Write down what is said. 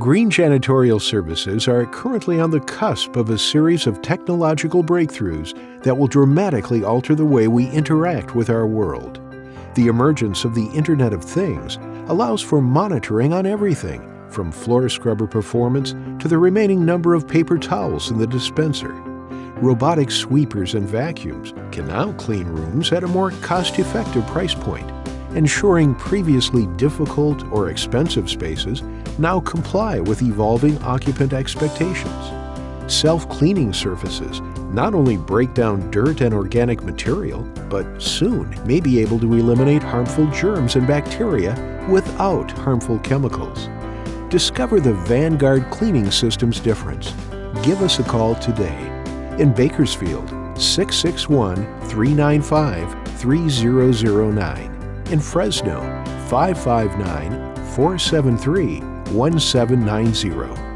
Green Janitorial Services are currently on the cusp of a series of technological breakthroughs that will dramatically alter the way we interact with our world. The emergence of the Internet of Things allows for monitoring on everything, from floor scrubber performance to the remaining number of paper towels in the dispenser. Robotic sweepers and vacuums can now clean rooms at a more cost-effective price point, ensuring previously difficult or expensive spaces now comply with evolving occupant expectations. Self-cleaning surfaces not only break down dirt and organic material, but soon may be able to eliminate harmful germs and bacteria without harmful chemicals. Discover the Vanguard Cleaning Systems difference. Give us a call today. In Bakersfield, 661-395-3009. In Fresno, 559-473-1790